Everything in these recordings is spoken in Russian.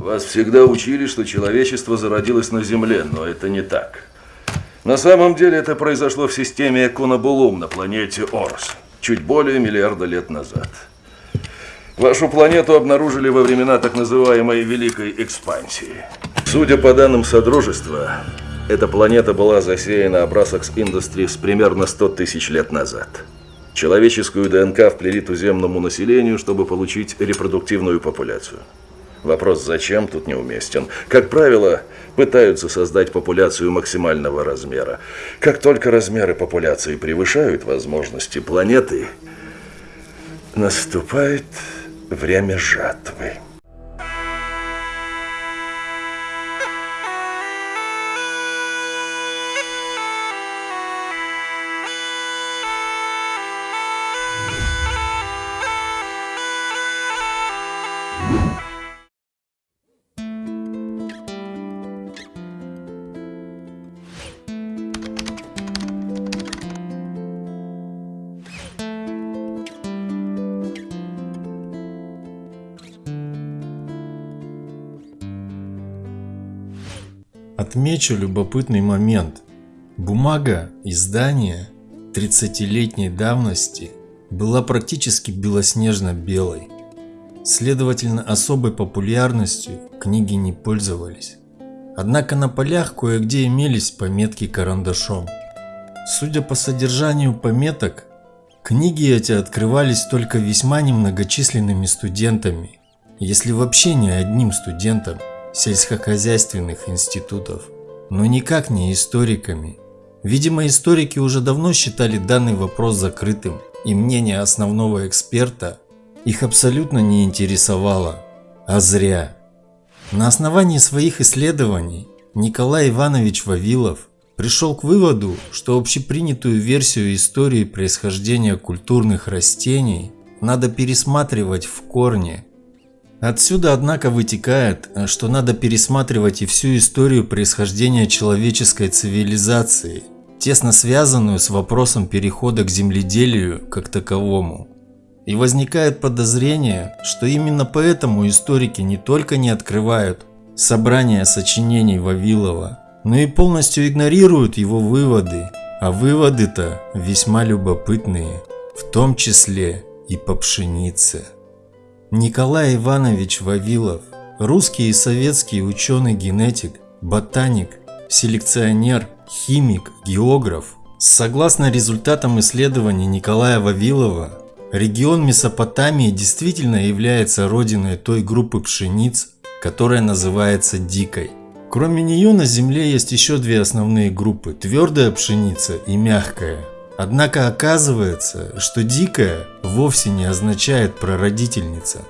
Вас всегда учили, что человечество зародилось на Земле, но это не так. На самом деле это произошло в системе Эконобулум на планете Орс, чуть более миллиарда лет назад. Вашу планету обнаружили во времена так называемой Великой Экспансии. Судя по данным Содружества, эта планета была засеяна Abrasax Industries примерно 100 тысяч лет назад. Человеческую ДНК вплели туземному населению, чтобы получить репродуктивную популяцию. Вопрос «зачем» тут неуместен. Как правило, пытаются создать популяцию максимального размера. Как только размеры популяции превышают возможности планеты, наступает время жатвы. Отмечу любопытный момент. Бумага издания 30-летней давности была практически белоснежно-белой. Следовательно, особой популярностью книги не пользовались. Однако на полях кое-где имелись пометки карандашом. Судя по содержанию пометок, книги эти открывались только весьма немногочисленными студентами, если вообще не одним студентом сельскохозяйственных институтов, но никак не историками. Видимо, историки уже давно считали данный вопрос закрытым, и мнение основного эксперта их абсолютно не интересовало. А зря. На основании своих исследований Николай Иванович Вавилов пришел к выводу, что общепринятую версию истории происхождения культурных растений надо пересматривать в корне Отсюда, однако, вытекает, что надо пересматривать и всю историю происхождения человеческой цивилизации, тесно связанную с вопросом перехода к земледелию как таковому. И возникает подозрение, что именно поэтому историки не только не открывают собрание сочинений Вавилова, но и полностью игнорируют его выводы, а выводы-то весьма любопытные, в том числе и по пшенице. Николай Иванович Вавилов, русский и советский ученый-генетик, ботаник, селекционер, химик, географ. Согласно результатам исследований Николая Вавилова, регион Месопотамии действительно является родиной той группы пшениц, которая называется дикой. Кроме нее на Земле есть еще две основные группы – твердая пшеница и мягкая. Однако оказывается, что дикая вовсе не означает прародительница.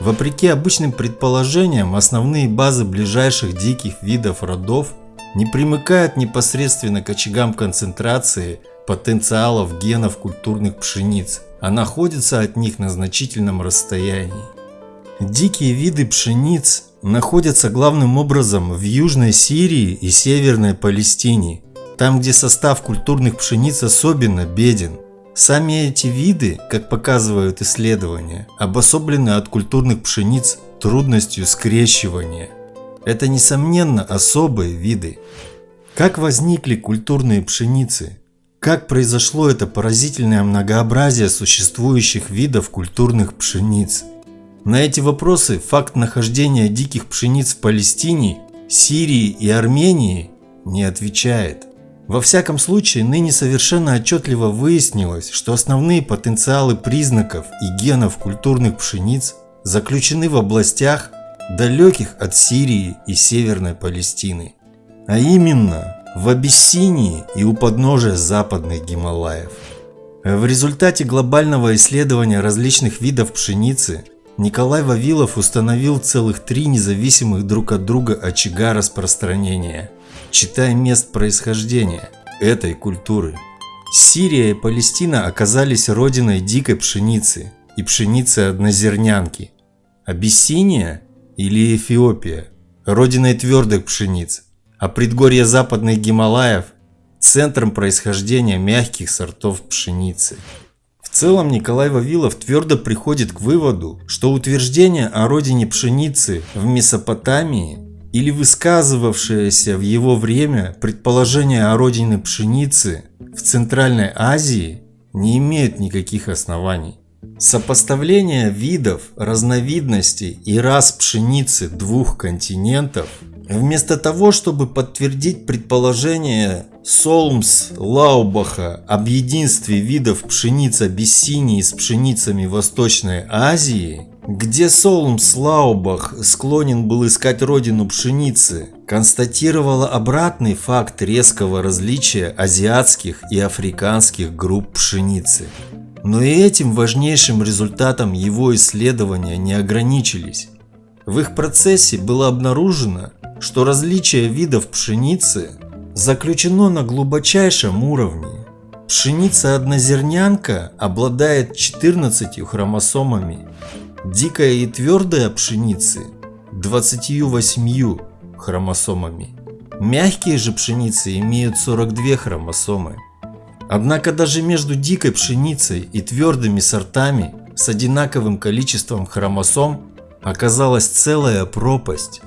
Вопреки обычным предположениям, основные базы ближайших диких видов родов не примыкают непосредственно к очагам концентрации потенциалов генов культурных пшениц, а находятся от них на значительном расстоянии. Дикие виды пшениц находятся главным образом в Южной Сирии и Северной Палестине, там, где состав культурных пшениц особенно беден. Сами эти виды, как показывают исследования, обособлены от культурных пшениц трудностью скрещивания. Это, несомненно, особые виды. Как возникли культурные пшеницы? Как произошло это поразительное многообразие существующих видов культурных пшениц? На эти вопросы факт нахождения диких пшениц в Палестине, Сирии и Армении не отвечает. Во всяком случае, ныне совершенно отчетливо выяснилось, что основные потенциалы признаков и генов культурных пшениц заключены в областях, далеких от Сирии и Северной Палестины, а именно в Абиссинии и у подножия западных Гималаев. В результате глобального исследования различных видов пшеницы Николай Вавилов установил целых три независимых друг от друга очага распространения – читая мест происхождения этой культуры. Сирия и Палестина оказались родиной дикой пшеницы и пшеницы однозернянки. Абиссиния или Эфиопия – родиной твердых пшениц, а предгорье западных Гималаев – центром происхождения мягких сортов пшеницы. В целом Николай Вавилов твердо приходит к выводу, что утверждение о родине пшеницы в Месопотамии или высказывавшееся в его время предположение о родине пшеницы в Центральной Азии не имеют никаких оснований. Сопоставление видов, разновидностей и рас пшеницы двух континентов Вместо того, чтобы подтвердить предположение Солмс Лаубаха об единстве видов пшениц Абиссинии с пшеницами Восточной Азии, где Солмс Лаубах склонен был искать родину пшеницы, констатировала обратный факт резкого различия азиатских и африканских групп пшеницы. Но и этим важнейшим результатом его исследования не ограничились. В их процессе было обнаружено, что различие видов пшеницы заключено на глубочайшем уровне. Пшеница-однозернянка обладает 14 хромосомами, дикая и твердая пшеницы – 28 хромосомами. Мягкие же пшеницы имеют 42 хромосомы. Однако даже между дикой пшеницей и твердыми сортами с одинаковым количеством хромосом оказалась целая пропасть.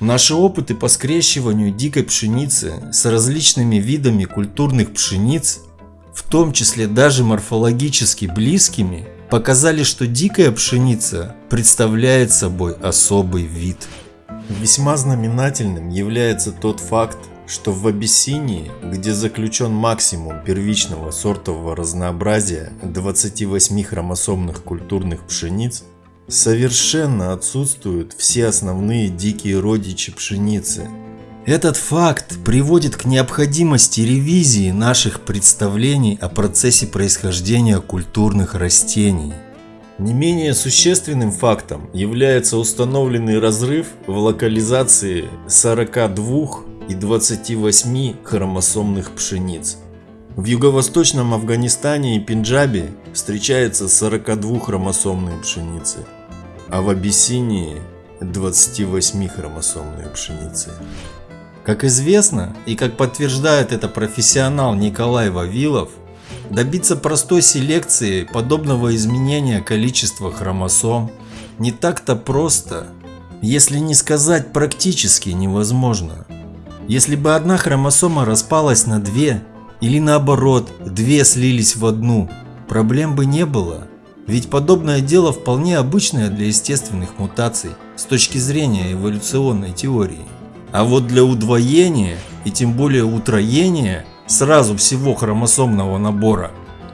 Наши опыты по скрещиванию дикой пшеницы с различными видами культурных пшениц, в том числе даже морфологически близкими, показали, что дикая пшеница представляет собой особый вид. Весьма знаменательным является тот факт, что в Абиссинии, где заключен максимум первичного сортового разнообразия 28 хромосомных культурных пшениц, совершенно отсутствуют все основные дикие родичи пшеницы. Этот факт приводит к необходимости ревизии наших представлений о процессе происхождения культурных растений. Не менее существенным фактом является установленный разрыв в локализации 42 и 28 хромосомных пшениц. В юго-восточном Афганистане и Пенджабе встречается 42-хромосомные пшеницы – а в Абиссинии 28-хромосомные пшеницы. Как известно и как подтверждает это профессионал Николай Вавилов, добиться простой селекции подобного изменения количества хромосом не так-то просто, если не сказать практически невозможно. Если бы одна хромосома распалась на две, или наоборот, две слились в одну, проблем бы не было. Ведь подобное дело вполне обычное для естественных мутаций с точки зрения эволюционной теории. А вот для удвоения и тем более утроения сразу всего хромосомного набора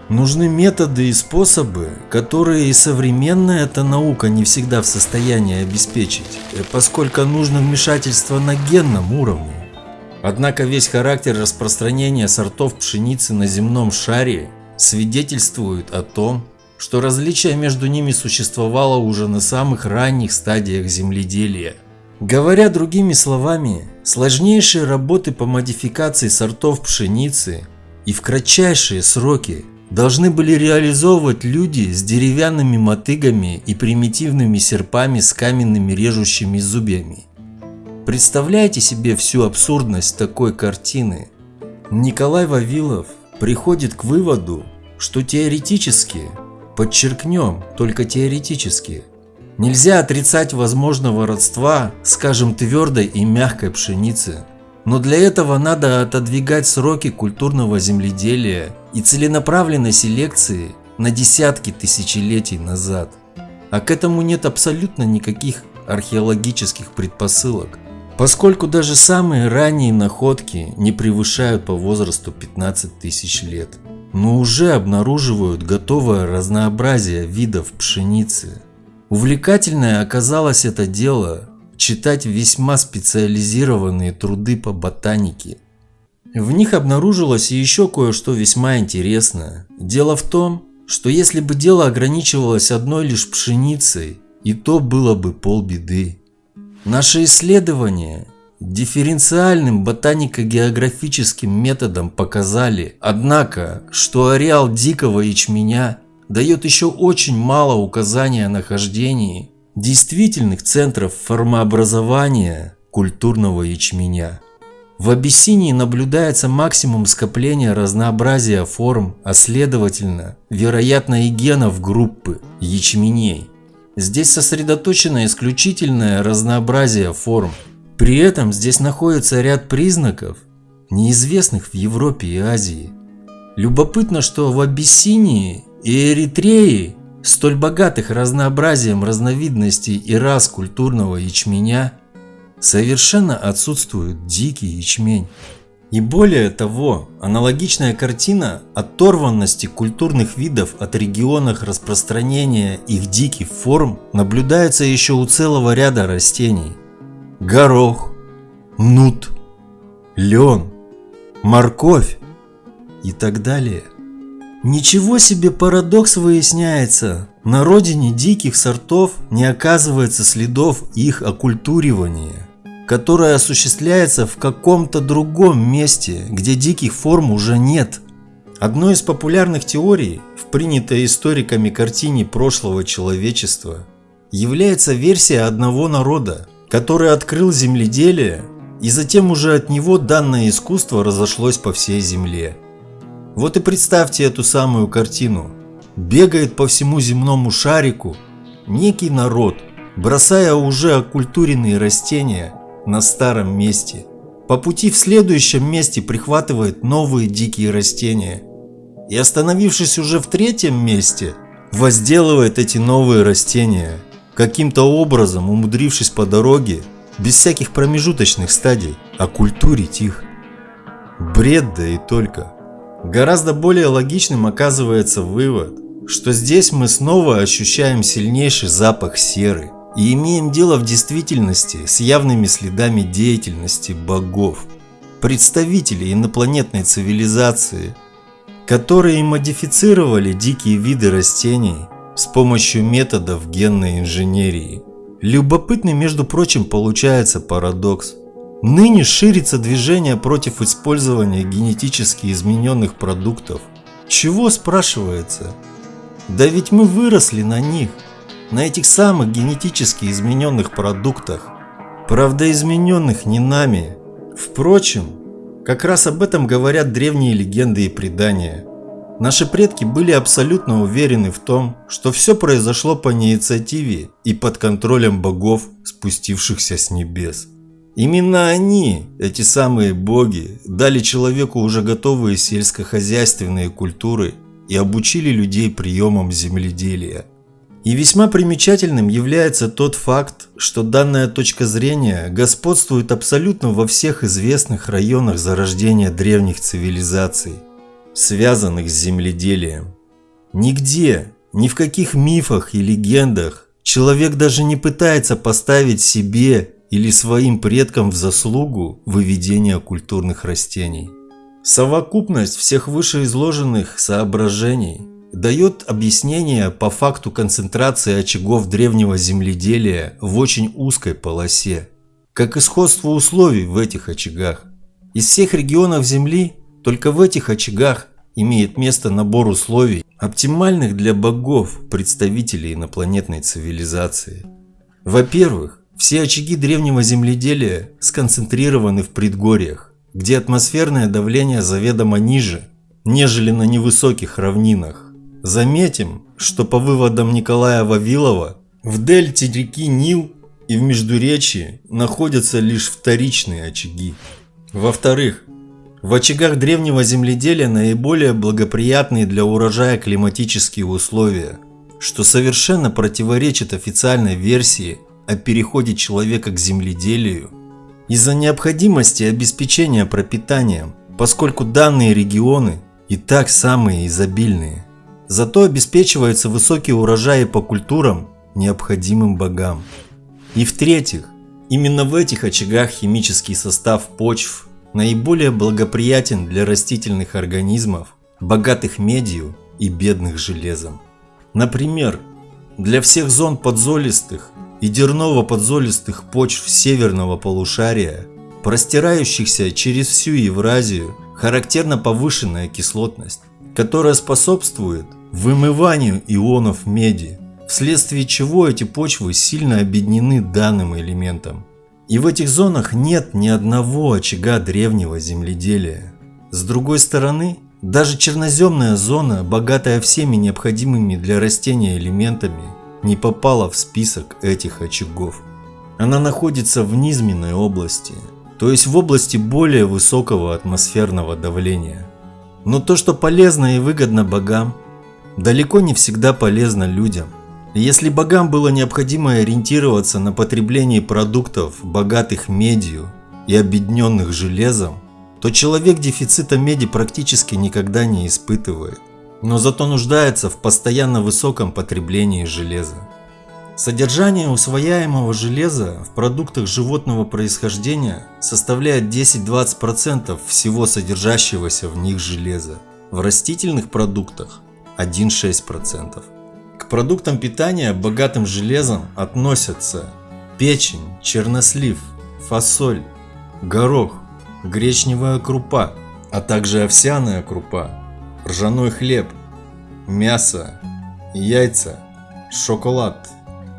нужны методы и способы, которые и современная эта наука не всегда в состоянии обеспечить, поскольку нужно вмешательство на генном уровне. Однако весь характер распространения сортов пшеницы на земном шаре свидетельствует о том, что различие между ними существовало уже на самых ранних стадиях земледелия. Говоря другими словами, сложнейшие работы по модификации сортов пшеницы и в кратчайшие сроки должны были реализовывать люди с деревянными мотыгами и примитивными серпами с каменными режущими зубьями. Представляете себе всю абсурдность такой картины? Николай Вавилов приходит к выводу, что теоретически Подчеркнем, только теоретически. Нельзя отрицать возможного родства, скажем, твердой и мягкой пшеницы. Но для этого надо отодвигать сроки культурного земледелия и целенаправленной селекции на десятки тысячелетий назад. А к этому нет абсолютно никаких археологических предпосылок, поскольку даже самые ранние находки не превышают по возрасту 15 тысяч лет но уже обнаруживают готовое разнообразие видов пшеницы. Увлекательное оказалось это дело читать весьма специализированные труды по ботанике. В них обнаружилось еще кое-что весьма интересное. Дело в том, что если бы дело ограничивалось одной лишь пшеницей, и то было бы полбеды. Наше исследование дифференциальным ботанико-географическим методом показали, однако, что ареал дикого ячменя дает еще очень мало указания о нахождении действительных центров формообразования культурного ячменя. В Абиссинии наблюдается максимум скопления разнообразия форм, а следовательно, вероятно и генов группы ячменей. Здесь сосредоточено исключительное разнообразие форм. При этом здесь находится ряд признаков, неизвестных в Европе и Азии. Любопытно, что в Абиссинии и Эритрее, столь богатых разнообразием разновидностей и рас культурного ячменя, совершенно отсутствует дикий ячмень. И более того, аналогичная картина оторванности культурных видов от регионов распространения их диких форм наблюдается еще у целого ряда растений. Горох, нут, лен, морковь и так далее. Ничего себе парадокс выясняется. На родине диких сортов не оказывается следов их оккультуривания которая осуществляется в каком-то другом месте, где диких форм уже нет. Одной из популярных теорий в принятой историками картине прошлого человечества является версия одного народа, который открыл земледелие и затем уже от него данное искусство разошлось по всей земле. Вот и представьте эту самую картину. Бегает по всему земному шарику некий народ, бросая уже оккультуренные растения на старом месте. По пути в следующем месте прихватывает новые дикие растения. И остановившись уже в третьем месте, возделывает эти новые растения, каким-то образом умудрившись по дороге, без всяких промежуточных стадий, оккультурить их. Бред да и только. Гораздо более логичным оказывается вывод, что здесь мы снова ощущаем сильнейший запах серы – и имеем дело в действительности с явными следами деятельности богов, представителей инопланетной цивилизации, которые модифицировали дикие виды растений с помощью методов генной инженерии. Любопытный, между прочим, получается парадокс. Ныне ширится движение против использования генетически измененных продуктов. Чего спрашивается? Да ведь мы выросли на них – на этих самых генетически измененных продуктах, правда измененных не нами. Впрочем, как раз об этом говорят древние легенды и предания. Наши предки были абсолютно уверены в том, что все произошло по инициативе и под контролем богов, спустившихся с небес. Именно они, эти самые боги, дали человеку уже готовые сельскохозяйственные культуры и обучили людей приемам земледелия. И весьма примечательным является тот факт, что данная точка зрения господствует абсолютно во всех известных районах зарождения древних цивилизаций, связанных с земледелием. Нигде, ни в каких мифах и легендах человек даже не пытается поставить себе или своим предкам в заслугу выведения культурных растений. Совокупность всех вышеизложенных соображений дает объяснение по факту концентрации очагов древнего земледелия в очень узкой полосе, как и сходство условий в этих очагах. Из всех регионов Земли только в этих очагах имеет место набор условий, оптимальных для богов, представителей инопланетной цивилизации. Во-первых, все очаги древнего земледелия сконцентрированы в предгорьях, где атмосферное давление заведомо ниже, нежели на невысоких равнинах. Заметим, что по выводам Николая Вавилова, в дельте реки Нил и в Междуречии находятся лишь вторичные очаги. Во-вторых, в очагах древнего земледелия наиболее благоприятные для урожая климатические условия, что совершенно противоречит официальной версии о переходе человека к земледелию из-за необходимости обеспечения пропитанием, поскольку данные регионы и так самые изобильные. Зато обеспечиваются высокие урожаи по культурам, необходимым богам. И в-третьих, именно в этих очагах химический состав почв наиболее благоприятен для растительных организмов, богатых медью и бедных железом. Например, для всех зон подзолистых и дерново-подзолистых почв северного полушария, простирающихся через всю Евразию, характерна повышенная кислотность, которая способствует вымыванию ионов меди, вследствие чего эти почвы сильно объединены данным элементом. И в этих зонах нет ни одного очага древнего земледелия. С другой стороны, даже черноземная зона, богатая всеми необходимыми для растения элементами, не попала в список этих очагов. Она находится в низменной области, то есть в области более высокого атмосферного давления. Но то, что полезно и выгодно богам, далеко не всегда полезно людям. Если богам было необходимо ориентироваться на потребление продуктов, богатых медью и объединенных железом, то человек дефицита меди практически никогда не испытывает, но зато нуждается в постоянно высоком потреблении железа. Содержание усвояемого железа в продуктах животного происхождения составляет 10-20% всего содержащегося в них железа. В растительных продуктах 1-6%. К продуктам питания, богатым железом, относятся печень, чернослив, фасоль, горох, гречневая крупа, а также овсяная крупа, ржаной хлеб, мясо, яйца, шоколад,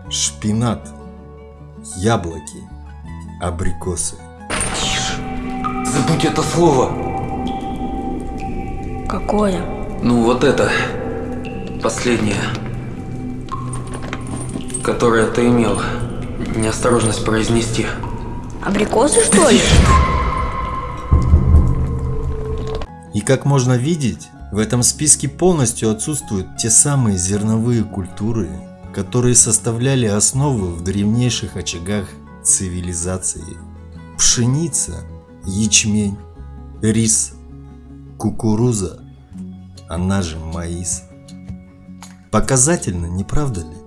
шпинат, яблоки, абрикосы. Забудь это слово. Какое? Ну вот это. Последнее. Которое ты имел. Неосторожность произнести. Абрикосы, что ли? И как можно видеть, в этом списке полностью отсутствуют те самые зерновые культуры, которые составляли основу в древнейших очагах цивилизации. Пшеница, ячмень, рис, кукуруза, она же маис. Показательно, не правда ли?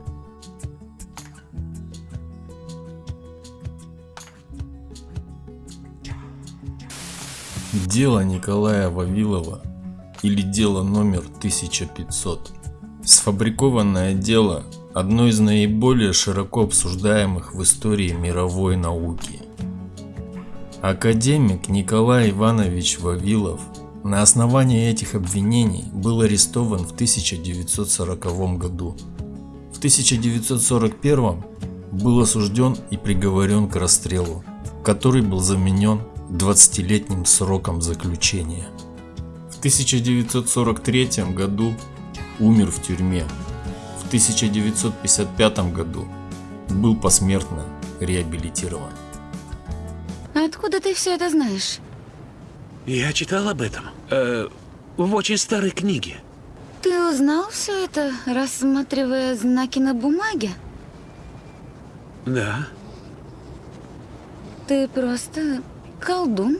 Дело Николая Вавилова или дело номер 1500. Сфабрикованное дело – одно из наиболее широко обсуждаемых в истории мировой науки. Академик Николай Иванович Вавилов на основании этих обвинений был арестован в 1940 году. В 1941 был осужден и приговорен к расстрелу, который был заменен 20-летним сроком заключения. В 1943 году умер в тюрьме. В 1955 году был посмертно реабилитирован. А Откуда ты все это знаешь? Я читал об этом. Э, в очень старой книге. Ты узнал все это, рассматривая знаки на бумаге? Да. Ты просто колдун.